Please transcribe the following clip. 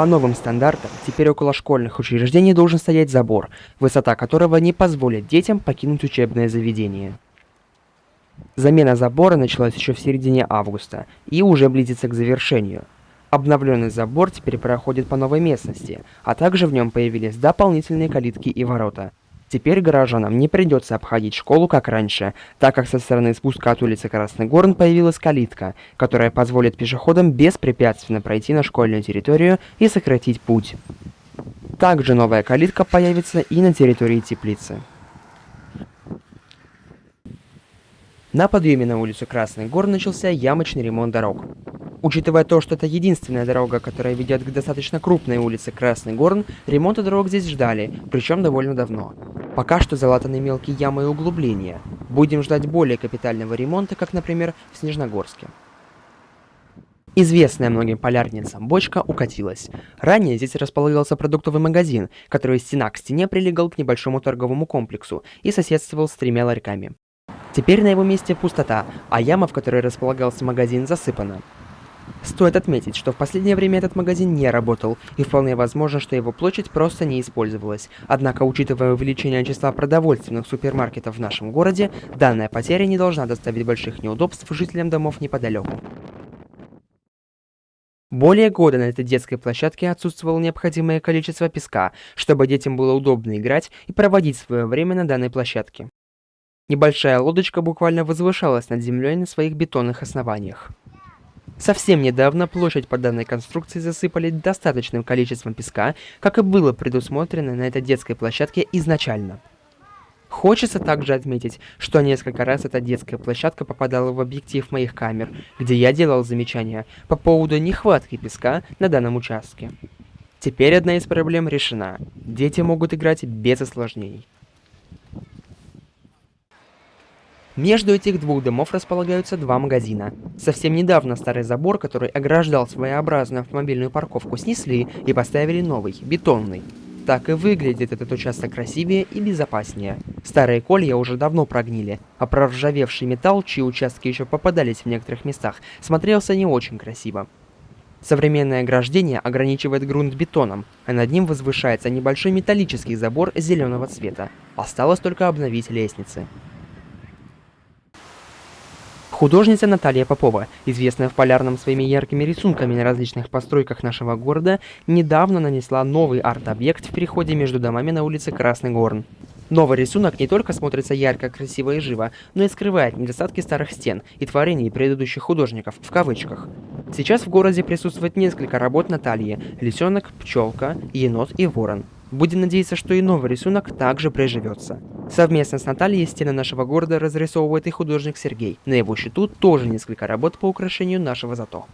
По новым стандартам, теперь около школьных учреждений должен стоять забор, высота которого не позволит детям покинуть учебное заведение. Замена забора началась еще в середине августа и уже близится к завершению. Обновленный забор теперь проходит по новой местности, а также в нем появились дополнительные калитки и ворота. Теперь горожанам не придется обходить школу как раньше, так как со стороны спуска от улицы Красный Горн появилась калитка, которая позволит пешеходам беспрепятственно пройти на школьную территорию и сократить путь. Также новая калитка появится и на территории теплицы. На подъеме на улицу Красный Гор начался ямочный ремонт дорог. Учитывая то, что это единственная дорога, которая ведет к достаточно крупной улице Красный Горн, ремонта дорог здесь ждали, причем довольно давно. Пока что залатаны мелкие ямы и углубления. Будем ждать более капитального ремонта, как, например, в Снежногорске. Известная многим полярницам бочка укатилась. Ранее здесь располагался продуктовый магазин, который стена к стене прилегал к небольшому торговому комплексу и соседствовал с тремя ларьками. Теперь на его месте пустота, а яма, в которой располагался магазин, засыпана. Стоит отметить, что в последнее время этот магазин не работал, и вполне возможно, что его площадь просто не использовалась. Однако, учитывая увеличение числа продовольственных супермаркетов в нашем городе, данная потеря не должна доставить больших неудобств жителям домов неподалеку. Более года на этой детской площадке отсутствовало необходимое количество песка, чтобы детям было удобно играть и проводить свое время на данной площадке. Небольшая лодочка буквально возвышалась над землей на своих бетонных основаниях. Совсем недавно площадь под данной конструкцией засыпали достаточным количеством песка, как и было предусмотрено на этой детской площадке изначально. Хочется также отметить, что несколько раз эта детская площадка попадала в объектив моих камер, где я делал замечания по поводу нехватки песка на данном участке. Теперь одна из проблем решена. Дети могут играть без осложнений. Между этих двух домов располагаются два магазина. Совсем недавно старый забор, который ограждал своеобразную автомобильную парковку, снесли и поставили новый, бетонный. Так и выглядит этот участок красивее и безопаснее. Старые колья уже давно прогнили, а проржавевший металл, чьи участки еще попадались в некоторых местах, смотрелся не очень красиво. Современное ограждение ограничивает грунт бетоном, а над ним возвышается небольшой металлический забор зеленого цвета. Осталось только обновить лестницы. Художница Наталья Попова, известная в полярном своими яркими рисунками на различных постройках нашего города, недавно нанесла новый арт-объект в переходе между домами на улице Красный Горн. Новый рисунок не только смотрится ярко, красиво и живо, но и скрывает недостатки старых стен и творений предыдущих художников, в кавычках. Сейчас в городе присутствует несколько работ Натальи – лисенок, пчелка, енот и ворон. Будем надеяться, что и новый рисунок также приживется. Совместно с Натальей стены нашего города разрисовывает и художник Сергей. На его счету тоже несколько работ по украшению нашего зато.